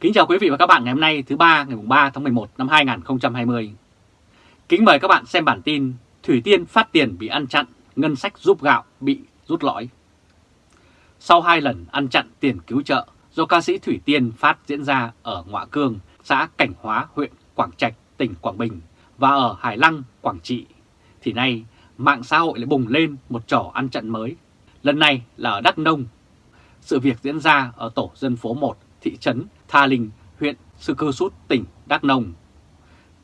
Kính chào quý vị và các bạn ngày hôm nay thứ ba ngày 3 tháng 11 năm 2020. Kính mời các bạn xem bản tin Thủy Tiên phát tiền bị ăn chặn, ngân sách giúp gạo bị rút lõi. Sau hai lần ăn chặn tiền cứu trợ do ca sĩ Thủy Tiên phát diễn ra ở Ngoạ Cương, xã Cảnh Hóa, huyện Quảng Trạch, tỉnh Quảng Bình và ở Hải Lăng, Quảng Trị, thì nay mạng xã hội lại bùng lên một trò ăn chặn mới. Lần này là ở Đắk Nông. Sự việc diễn ra ở tổ dân phố 1, thị trấn Tha Linh, huyện Sư Cơ Sút, tỉnh Đắk Nông.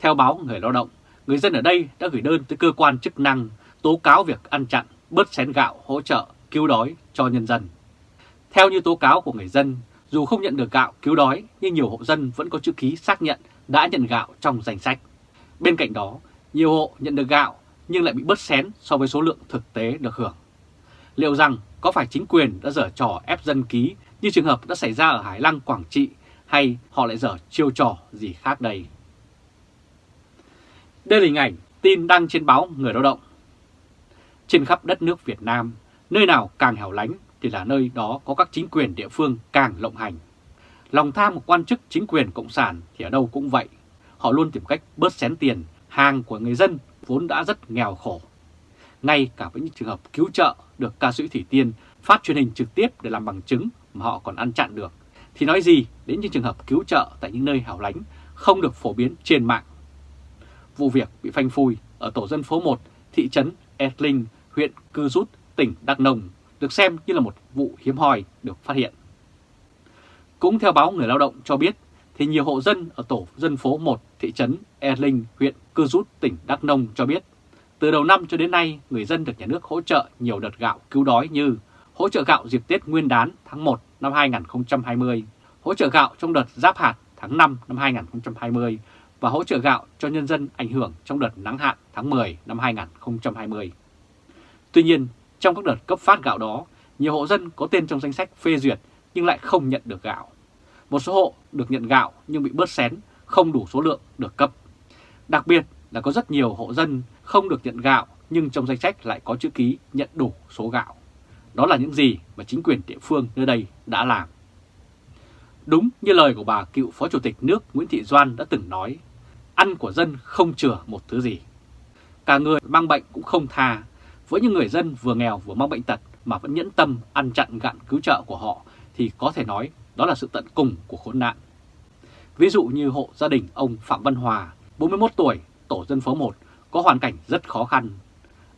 Theo báo Người Lao động, người dân ở đây đã gửi đơn tới cơ quan chức năng tố cáo việc ăn chặn, bớt xén gạo hỗ trợ, cứu đói cho nhân dân. Theo như tố cáo của người dân, dù không nhận được gạo cứu đói nhưng nhiều hộ dân vẫn có chữ ký xác nhận đã nhận gạo trong danh sách. Bên cạnh đó, nhiều hộ nhận được gạo nhưng lại bị bớt xén so với số lượng thực tế được hưởng. Liệu rằng có phải chính quyền đã dở trò ép dân ký như trường hợp đã xảy ra ở Hải Lăng, Quảng Trị hay họ lại dở chiêu trò gì khác đây? Đây là hình ảnh tin đăng trên báo Người Lao động. Trên khắp đất nước Việt Nam, nơi nào càng hẻo lánh thì là nơi đó có các chính quyền địa phương càng lộng hành. Lòng tham của quan chức chính quyền Cộng sản thì ở đâu cũng vậy. Họ luôn tìm cách bớt xén tiền, hàng của người dân vốn đã rất nghèo khổ. Ngay cả với những trường hợp cứu trợ được ca sĩ Thủy Tiên phát truyền hình trực tiếp để làm bằng chứng mà họ còn ăn chặn được, thì nói gì đến những trường hợp cứu trợ tại những nơi hẻo lánh không được phổ biến trên mạng. Vụ việc bị phanh phui ở tổ dân phố 1, thị trấn Etling, huyện Cư Rút, tỉnh Đắk Nông, được xem như là một vụ hiếm hoi được phát hiện. Cũng theo báo Người Lao động cho biết, thì nhiều hộ dân ở tổ dân phố 1, thị trấn Erling, huyện Cư Rút, tỉnh Đắk Nông cho biết, từ đầu năm cho đến nay, người dân được nhà nước hỗ trợ nhiều đợt gạo cứu đói như hỗ trợ gạo dịp Tết Nguyên đán tháng 1 năm 2020, hỗ trợ gạo trong đợt giáp hạt tháng 5 năm 2020 và hỗ trợ gạo cho nhân dân ảnh hưởng trong đợt nắng hạn tháng 10 năm 2020. Tuy nhiên, trong các đợt cấp phát gạo đó, nhiều hộ dân có tên trong danh sách phê duyệt nhưng lại không nhận được gạo. Một số hộ được nhận gạo nhưng bị bớt xén, không đủ số lượng được cấp. Đặc biệt là có rất nhiều hộ dân không được nhận gạo nhưng trong danh sách lại có chữ ký nhận đủ số gạo. Đó là những gì mà chính quyền địa phương nơi đây đã làm. Đúng như lời của bà cựu Phó Chủ tịch nước Nguyễn Thị Doan đã từng nói, ăn của dân không chừa một thứ gì. Cả người mang bệnh cũng không tha, với những người dân vừa nghèo vừa mang bệnh tật mà vẫn nhẫn tâm ăn chặn gặn cứu trợ của họ thì có thể nói đó là sự tận cùng của khốn nạn. Ví dụ như hộ gia đình ông Phạm Văn Hòa, 41 tuổi, tổ dân phố 1, có hoàn cảnh rất khó khăn.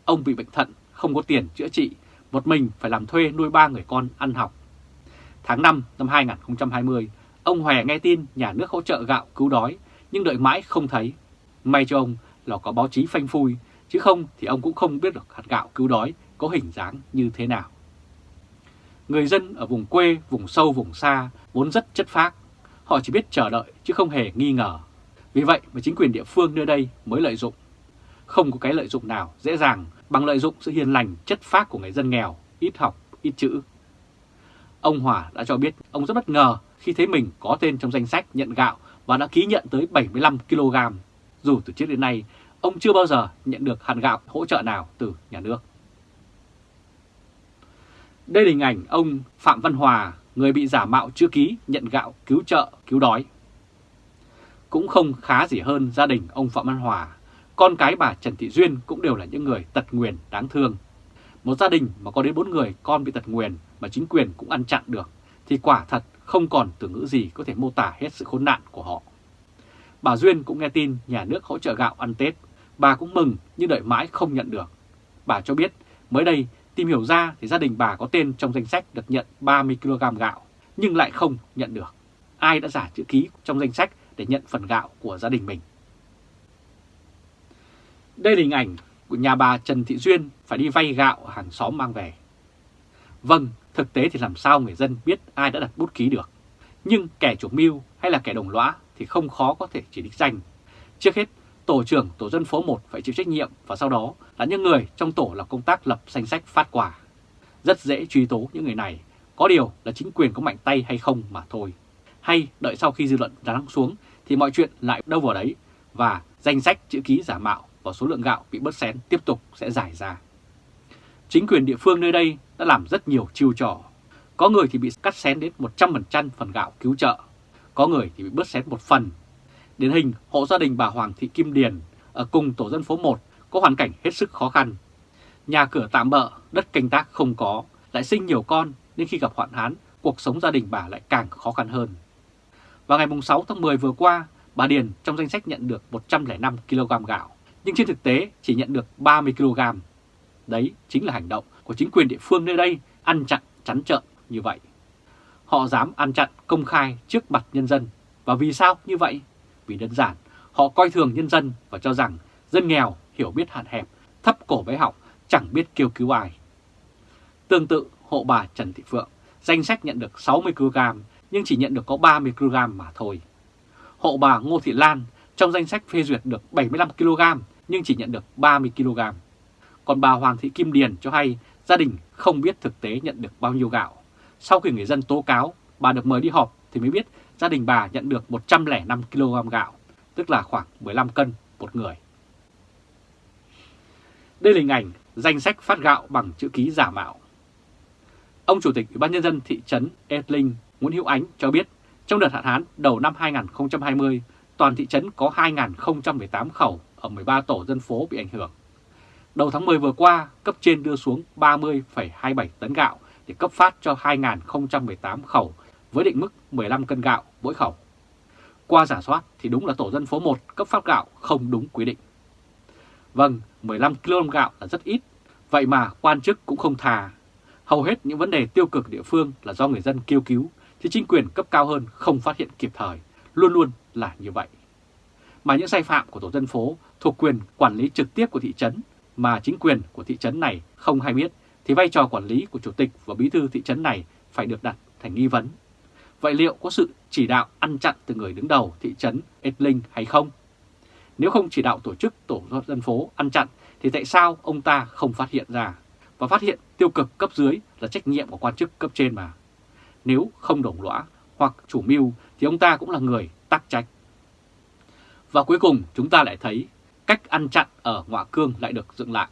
Ông bị bệnh thận, không có tiền chữa trị, một mình phải làm thuê nuôi ba người con ăn học. Tháng 5 năm 2020, ông Hòe nghe tin nhà nước hỗ trợ gạo cứu đói, nhưng đợi mãi không thấy. May cho ông là có báo chí phanh phui, chứ không thì ông cũng không biết được hạt gạo cứu đói có hình dáng như thế nào. Người dân ở vùng quê, vùng sâu, vùng xa vốn rất chất phác. Họ chỉ biết chờ đợi chứ không hề nghi ngờ. Vì vậy mà chính quyền địa phương nơi đây mới lợi dụng. Không có cái lợi dụng nào dễ dàng bằng lợi dụng sự hiền lành chất phác của người dân nghèo, ít học, ít chữ. Ông Hòa đã cho biết ông rất bất ngờ khi thấy mình có tên trong danh sách nhận gạo và đã ký nhận tới 75 kg. Dù từ trước đến nay, ông chưa bao giờ nhận được hạt gạo hỗ trợ nào từ nhà nước. Đây là hình ảnh ông Phạm Văn Hòa, người bị giả mạo chữ ký nhận gạo cứu trợ, cứu đói. Cũng không khá gì hơn gia đình ông Phạm Văn Hòa, con cái bà Trần Thị Duyên cũng đều là những người tật nguyền đáng thương. Một gia đình mà có đến 4 người con bị tật nguyền mà chính quyền cũng ăn chặn được, thì quả thật không còn từ ngữ gì có thể mô tả hết sự khốn nạn của họ. Bà Duyên cũng nghe tin nhà nước hỗ trợ gạo ăn Tết, bà cũng mừng nhưng đợi mãi không nhận được. Bà cho biết mới đây Tìm hiểu ra thì gia đình bà có tên trong danh sách được nhận 30kg gạo, nhưng lại không nhận được. Ai đã giả chữ ký trong danh sách để nhận phần gạo của gia đình mình? Đây là hình ảnh của nhà bà Trần Thị Duyên phải đi vay gạo hàng xóm mang về. Vâng, thực tế thì làm sao người dân biết ai đã đặt bút ký được. Nhưng kẻ chủ mưu hay là kẻ đồng lõa thì không khó có thể chỉ đích danh. Trước hết, tổ trưởng tổ dân phố 1 phải chịu trách nhiệm và sau đó là những người trong tổ làm công tác lập danh sách phát quà. Rất dễ truy tố những người này, có điều là chính quyền có mạnh tay hay không mà thôi. Hay đợi sau khi dư luận lắng xuống thì mọi chuyện lại đâu vào đấy và danh sách chữ ký giả mạo và số lượng gạo bị bớt xén tiếp tục sẽ giải ra. Chính quyền địa phương nơi đây đã làm rất nhiều chiêu trò. Có người thì bị cắt xén đến 100% phần gạo cứu trợ. có người thì bị bớt xén một phần. Điển hình hộ gia đình bà Hoàng Thị Kim Điền ở cùng tổ dân phố 1 có hoàn cảnh hết sức khó khăn. Nhà cửa tạm bỡ, đất canh tác không có, lại sinh nhiều con nên khi gặp hoạn hán, cuộc sống gia đình bà lại càng khó khăn hơn. Vào ngày 6 tháng 10 vừa qua, bà Điền trong danh sách nhận được 105 kg gạo, nhưng trên thực tế chỉ nhận được 30 kg. Đấy chính là hành động của chính quyền địa phương nơi đây ăn chặn chắn trợn như vậy. Họ dám ăn chặn công khai trước mặt nhân dân. Và vì sao như vậy? Vì đơn giản, họ coi thường nhân dân và cho rằng dân nghèo hiểu biết hạn hẹp, thấp cổ bé học, chẳng biết kêu cứu ai. Tương tự, hộ bà Trần Thị Phượng, danh sách nhận được 60 kg nhưng chỉ nhận được có 30 kg mà thôi. Hộ bà Ngô Thị Lan trong danh sách phê duyệt được 75 kg nhưng chỉ nhận được 30 kg. Còn bà Hoàng Thị Kim Điền cho hay gia đình không biết thực tế nhận được bao nhiêu gạo. Sau khi người dân tố cáo, bà được mời đi họp thì mới biết gia đình bà nhận được 105 kg gạo, tức là khoảng 15 cân một người. Đây là hình ảnh danh sách phát gạo bằng chữ ký giả mạo. Ông Chủ tịch Ủy ban Nhân dân thị trấn Etling Nguyễn Hữu Ánh cho biết trong đợt hạn hán đầu năm 2020, toàn thị trấn có 2.018 khẩu ở 13 tổ dân phố bị ảnh hưởng. Đầu tháng 10 vừa qua, cấp trên đưa xuống 30,27 tấn gạo để cấp phát cho 2.018 khẩu với định mức 15 cân gạo mỗi khẩu. Qua giả soát thì đúng là tổ dân phố 1 cấp phát gạo không đúng quy định. Vâng, 15 kg gạo là rất ít, vậy mà quan chức cũng không thà. Hầu hết những vấn đề tiêu cực địa phương là do người dân kêu cứu, thì chính quyền cấp cao hơn không phát hiện kịp thời, luôn luôn là như vậy. Mà những sai phạm của tổ dân phố thuộc quyền quản lý trực tiếp của thị trấn mà chính quyền của thị trấn này không hay biết, thì vai trò quản lý của chủ tịch và bí thư thị trấn này phải được đặt thành nghi vấn. Vậy liệu có sự chỉ đạo ăn chặn từ người đứng đầu thị trấn Edling hay không? Nếu không chỉ đạo tổ chức tổ dân phố ăn chặn thì tại sao ông ta không phát hiện ra? Và phát hiện tiêu cực cấp dưới là trách nhiệm của quan chức cấp trên mà. Nếu không đồng lõa hoặc chủ mưu thì ông ta cũng là người. Và cuối cùng chúng ta lại thấy cách ăn chặn ở Ngoại Cương lại được dựng lại.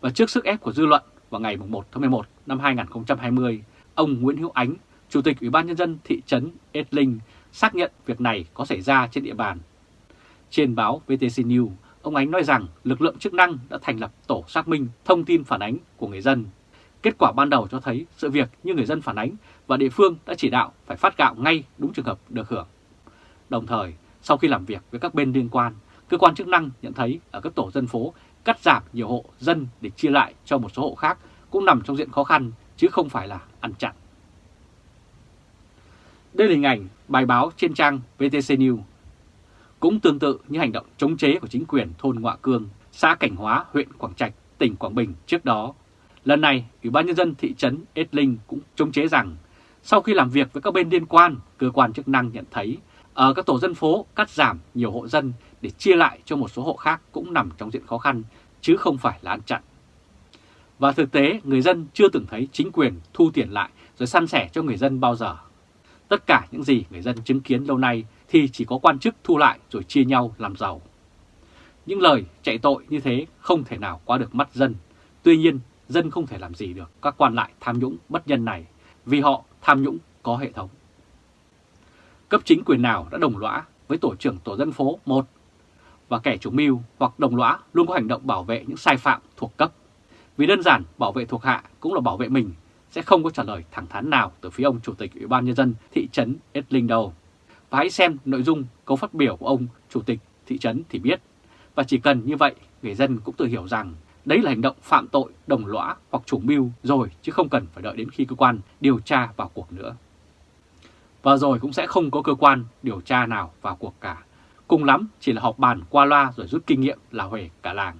Và trước sức ép của dư luận vào ngày 1 tháng 11 năm 2020, ông Nguyễn Hữu Ánh, Chủ tịch Ủy ban Nhân dân thị trấn Edling xác nhận việc này có xảy ra trên địa bàn. Trên báo VTC News, ông Ánh nói rằng lực lượng chức năng đã thành lập tổ xác minh thông tin phản ánh của người dân. Kết quả ban đầu cho thấy sự việc như người dân phản ánh và địa phương đã chỉ đạo phải phát gạo ngay đúng trường hợp được hưởng. Đồng thời, sau khi làm việc với các bên liên quan, cơ quan chức năng nhận thấy ở các tổ dân phố cắt giảm nhiều hộ dân để chia lại cho một số hộ khác cũng nằm trong diện khó khăn chứ không phải là ăn chặn. Đây là hình ảnh bài báo trên trang VTC News. Cũng tương tự như hành động chống chế của chính quyền thôn Ngoạ Cương, xã Cảnh Hóa, huyện Quảng Trạch, tỉnh Quảng Bình trước đó. Lần này, Ủy ban Nhân dân thị trấn Ết Linh cũng chống chế rằng sau khi làm việc với các bên liên quan, cơ quan chức năng nhận thấy ở các tổ dân phố cắt giảm nhiều hộ dân để chia lại cho một số hộ khác cũng nằm trong diện khó khăn, chứ không phải là ăn chặn. Và thực tế, người dân chưa từng thấy chính quyền thu tiền lại rồi săn sẻ cho người dân bao giờ. Tất cả những gì người dân chứng kiến lâu nay thì chỉ có quan chức thu lại rồi chia nhau làm giàu. Những lời chạy tội như thế không thể nào qua được mắt dân. Tuy nhiên, dân không thể làm gì được các quan lại tham nhũng bất nhân này vì họ tham nhũng có hệ thống. Cấp chính quyền nào đã đồng lõa với tổ trưởng tổ dân phố 1 và kẻ chủ mưu hoặc đồng lõa luôn có hành động bảo vệ những sai phạm thuộc cấp. Vì đơn giản bảo vệ thuộc hạ cũng là bảo vệ mình, sẽ không có trả lời thẳng thắn nào từ phía ông Chủ tịch Ủy ban Nhân dân thị trấn Edling đâu. Và hãy xem nội dung câu phát biểu của ông Chủ tịch thị trấn thì biết. Và chỉ cần như vậy, người dân cũng tự hiểu rằng đấy là hành động phạm tội đồng lõa hoặc chủ mưu rồi chứ không cần phải đợi đến khi cơ quan điều tra vào cuộc nữa. Và rồi cũng sẽ không có cơ quan điều tra nào vào cuộc cả Cùng lắm chỉ là họp bàn qua loa rồi rút kinh nghiệm là huề cả làng.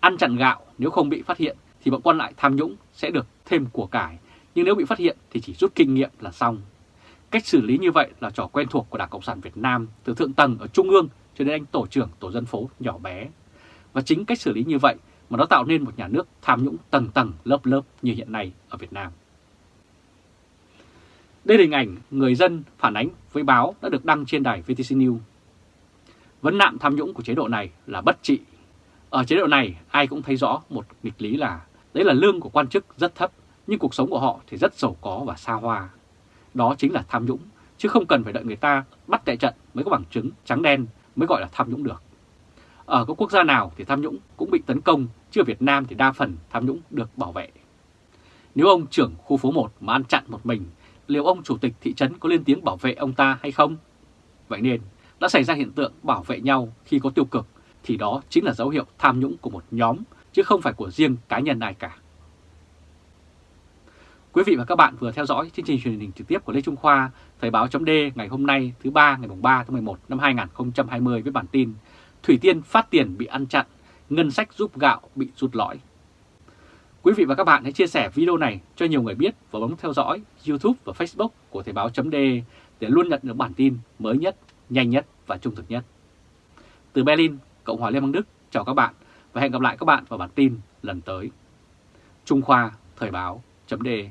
Ăn chặn gạo nếu không bị phát hiện thì bọn quan lại tham nhũng sẽ được thêm của cải, nhưng nếu bị phát hiện thì chỉ rút kinh nghiệm là xong. Cách xử lý như vậy là trò quen thuộc của Đảng Cộng sản Việt Nam từ thượng tầng ở Trung ương cho đến anh tổ trưởng tổ dân phố nhỏ bé. Và chính cách xử lý như vậy mà nó tạo nên một nhà nước tham nhũng tầng tầng lớp lớp như hiện nay ở Việt Nam. Đây là hình ảnh người dân phản ánh với báo đã được đăng trên đài VTC News Vấn nạn tham nhũng của chế độ này là bất trị. Ở chế độ này ai cũng thấy rõ một nghịch lý là đấy là lương của quan chức rất thấp nhưng cuộc sống của họ thì rất giàu có và xa hoa. Đó chính là tham nhũng chứ không cần phải đợi người ta bắt tại trận mới có bằng chứng trắng đen mới gọi là tham nhũng được. Ở các quốc gia nào thì tham nhũng cũng bị tấn công, chứ ở Việt Nam thì đa phần tham nhũng được bảo vệ. Nếu ông trưởng khu phố 1 mà ăn chặn một mình, liệu ông chủ tịch thị trấn có lên tiếng bảo vệ ông ta hay không? Vậy nên, đã xảy ra hiện tượng bảo vệ nhau khi có tiêu cực, thì đó chính là dấu hiệu tham nhũng của một nhóm, chứ không phải của riêng cá nhân ai cả. Quý vị và các bạn vừa theo dõi chương trình truyền hình trực tiếp của Lê Trung Khoa, Thời báo chấm ngày hôm nay thứ ba ngày 3 tháng 11 năm 2020 với bản tin Thủy Tiên phát tiền bị ăn chặn, ngân sách giúp gạo bị rút lõi. Quý vị và các bạn hãy chia sẻ video này cho nhiều người biết và bấm theo dõi YouTube và Facebook của Thời báo .de để luôn nhận được bản tin mới nhất, nhanh nhất và trung thực nhất. Từ Berlin, Cộng hòa Liên bang Đức, chào các bạn và hẹn gặp lại các bạn vào bản tin lần tới. Trung Khoa Thời báo .de.